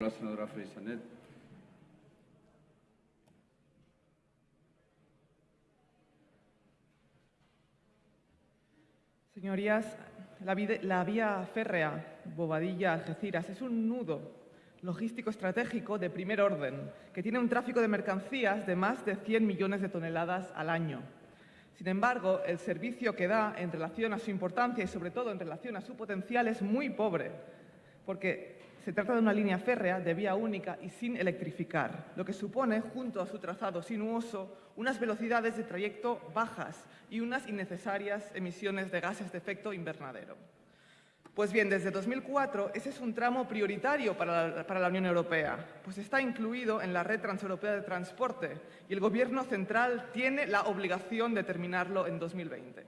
La senadora. Señorías, la, la vía férrea Bobadilla-Algeciras es un nudo logístico estratégico de primer orden que tiene un tráfico de mercancías de más de 100 millones de toneladas al año. Sin embargo, el servicio que da en relación a su importancia y sobre todo en relación a su potencial es muy pobre, porque se trata de una línea férrea de vía única y sin electrificar, lo que supone, junto a su trazado sinuoso, unas velocidades de trayecto bajas y unas innecesarias emisiones de gases de efecto invernadero. Pues bien, desde 2004 ese es un tramo prioritario para la, para la Unión Europea, pues está incluido en la Red Transeuropea de Transporte y el Gobierno central tiene la obligación de terminarlo en 2020.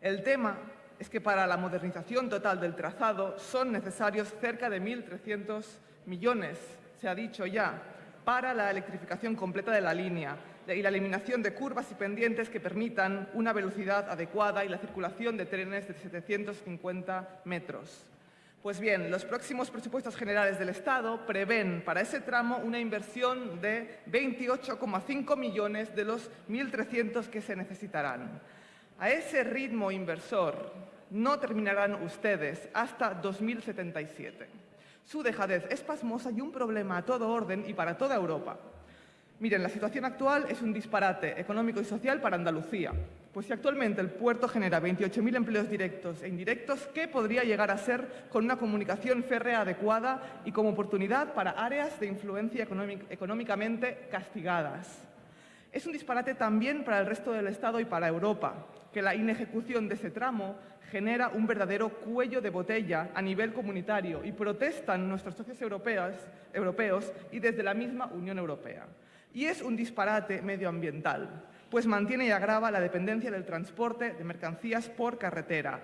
El tema es que para la modernización total del trazado son necesarios cerca de 1.300 millones, se ha dicho ya, para la electrificación completa de la línea y la eliminación de curvas y pendientes que permitan una velocidad adecuada y la circulación de trenes de 750 metros. Pues bien, los próximos presupuestos generales del Estado prevén para ese tramo una inversión de 28,5 millones de los 1.300 que se necesitarán. A ese ritmo inversor no terminarán ustedes hasta 2077. Su dejadez es pasmosa y un problema a todo orden y para toda Europa. Miren, la situación actual es un disparate económico y social para Andalucía. Pues si actualmente el puerto genera 28.000 empleos directos e indirectos, ¿qué podría llegar a ser con una comunicación férrea adecuada y como oportunidad para áreas de influencia económic- económicamente castigadas? Es un disparate también para el resto del Estado y para Europa, que la inejecución de ese tramo genera un verdadero cuello de botella a nivel comunitario y protestan nuestros socios europeos, europeos y desde la misma Unión Europea. Y es un disparate medioambiental, pues mantiene y agrava la dependencia del transporte de mercancías por carretera.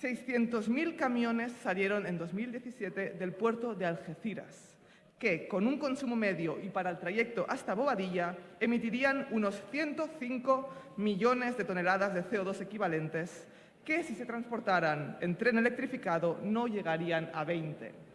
600.000 camiones salieron en 2017 del puerto de Algeciras que, con un consumo medio y para el trayecto hasta Bobadilla, emitirían unos 105 millones de toneladas de CO2 equivalentes, que si se transportaran en tren electrificado no llegarían a 20.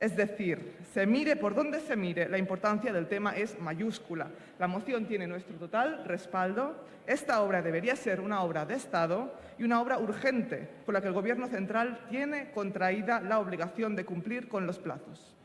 Es decir, se mire por donde se mire, la importancia del tema es mayúscula. La moción tiene nuestro total respaldo. Esta obra debería ser una obra de Estado y una obra urgente, por la que el Gobierno central tiene contraída la obligación de cumplir con los plazos.